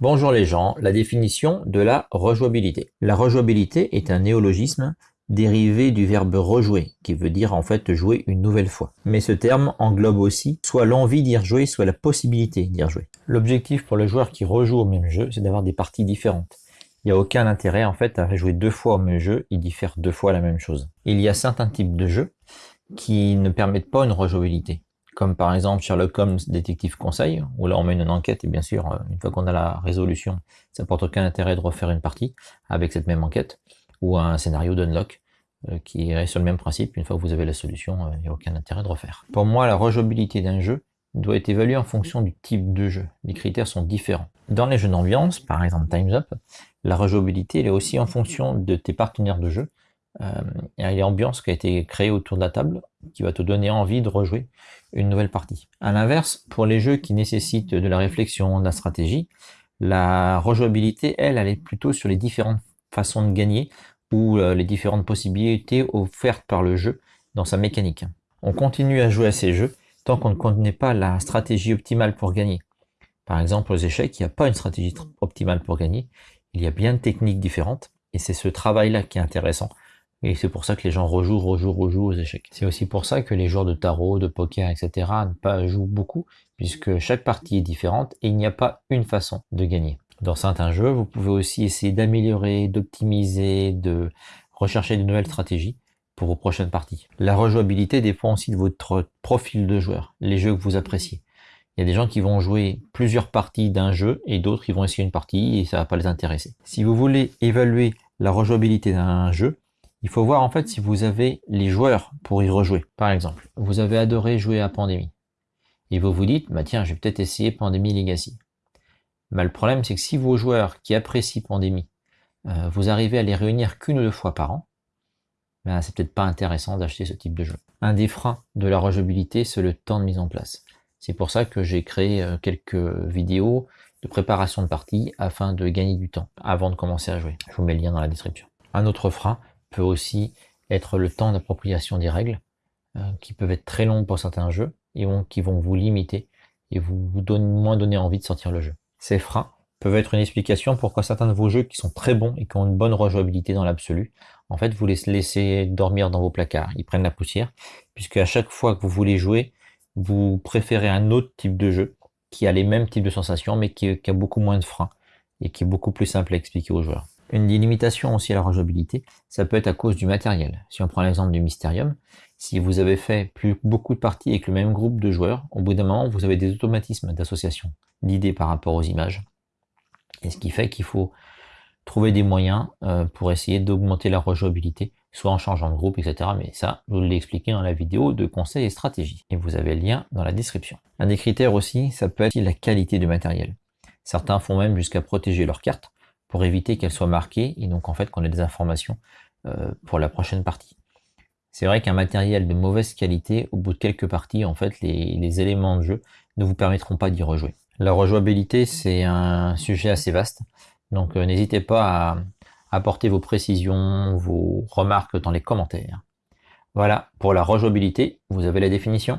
Bonjour les gens, la définition de la rejouabilité. La rejouabilité est un néologisme dérivé du verbe rejouer, qui veut dire en fait jouer une nouvelle fois. Mais ce terme englobe aussi soit l'envie d'y rejouer, soit la possibilité d'y rejouer. L'objectif pour le joueur qui rejoue au même jeu, c'est d'avoir des parties différentes. Il n'y a aucun intérêt en fait à jouer deux fois au même jeu et d'y faire deux fois la même chose. Il y a certains types de jeux qui ne permettent pas une rejouabilité comme par exemple Sherlock Holmes Détective Conseil, où là on mène une enquête et bien sûr, euh, une fois qu'on a la résolution, ça porte aucun intérêt de refaire une partie avec cette même enquête, ou un scénario d'unlock euh, qui irait sur le même principe, une fois que vous avez la solution, euh, il n'y a aucun intérêt de refaire. Pour moi, la rejouabilité d'un jeu doit être évaluée en fonction du type de jeu. Les critères sont différents. Dans les jeux d'ambiance, par exemple Time's Up, la rejouabilité est aussi en fonction de tes partenaires de jeu, euh, a l'ambiance qui a été créée autour de la table qui va te donner envie de rejouer une nouvelle partie. À l'inverse, pour les jeux qui nécessitent de la réflexion, de la stratégie, la rejouabilité, elle, elle est plutôt sur les différentes façons de gagner ou euh, les différentes possibilités offertes par le jeu dans sa mécanique. On continue à jouer à ces jeux tant qu'on ne connaît pas la stratégie optimale pour gagner. Par exemple, aux échecs, il n'y a pas une stratégie optimale pour gagner. Il y a bien de techniques différentes et c'est ce travail-là qui est intéressant et c'est pour ça que les gens rejouent, rejouent, rejouent aux échecs. C'est aussi pour ça que les joueurs de tarot, de poker, etc. ne pas jouent beaucoup, puisque chaque partie est différente et il n'y a pas une façon de gagner. Dans certains jeux, vous pouvez aussi essayer d'améliorer, d'optimiser, de rechercher de nouvelles stratégies pour vos prochaines parties. La rejouabilité dépend aussi de votre profil de joueur, les jeux que vous appréciez. Il y a des gens qui vont jouer plusieurs parties d'un jeu et d'autres qui vont essayer une partie et ça va pas les intéresser. Si vous voulez évaluer la rejouabilité d'un jeu, il faut voir en fait si vous avez les joueurs pour y rejouer. Par exemple, vous avez adoré jouer à Pandémie. Et vous vous dites, bah tiens, je vais peut-être essayer Pandémie Legacy. Mais le problème, c'est que si vos joueurs qui apprécient Pandémie, euh, vous arrivez à les réunir qu'une ou deux fois par an, ben, c'est peut-être pas intéressant d'acheter ce type de jeu. Un des freins de la rejouabilité, c'est le temps de mise en place. C'est pour ça que j'ai créé euh, quelques vidéos de préparation de partie afin de gagner du temps avant de commencer à jouer. Je vous mets le lien dans la description. Un autre frein, peut aussi être le temps d'appropriation des règles, euh, qui peuvent être très longs pour certains jeux, et qui vont vous limiter, et vous, vous moins donner envie de sortir le jeu. Ces freins peuvent être une explication pourquoi certains de vos jeux qui sont très bons et qui ont une bonne rejouabilité dans l'absolu, en fait vous les laissez dormir dans vos placards, ils prennent la poussière, puisque à chaque fois que vous voulez jouer, vous préférez un autre type de jeu, qui a les mêmes types de sensations, mais qui a beaucoup moins de freins, et qui est beaucoup plus simple à expliquer aux joueurs. Une limitation aussi à la rejouabilité, ça peut être à cause du matériel. Si on prend l'exemple du Mysterium, si vous avez fait plus beaucoup de parties avec le même groupe de joueurs, au bout d'un moment, vous avez des automatismes d'association d'idées par rapport aux images. Et ce qui fait qu'il faut trouver des moyens euh, pour essayer d'augmenter la rejouabilité, soit en changeant de groupe, etc. Mais ça, je vous l'ai expliqué dans la vidéo de conseils et stratégies. Et vous avez le lien dans la description. Un des critères aussi, ça peut être la qualité du matériel. Certains font même jusqu'à protéger leurs cartes pour éviter qu'elle soit marquée et donc en fait qu'on ait des informations euh, pour la prochaine partie. C'est vrai qu'un matériel de mauvaise qualité, au bout de quelques parties, en fait, les, éléments de jeu ne vous permettront pas d'y rejouer. La rejouabilité, c'est un sujet assez vaste, donc euh, n'hésitez pas à apporter vos précisions, vos remarques dans les commentaires. Voilà, pour la rejouabilité, vous avez la définition?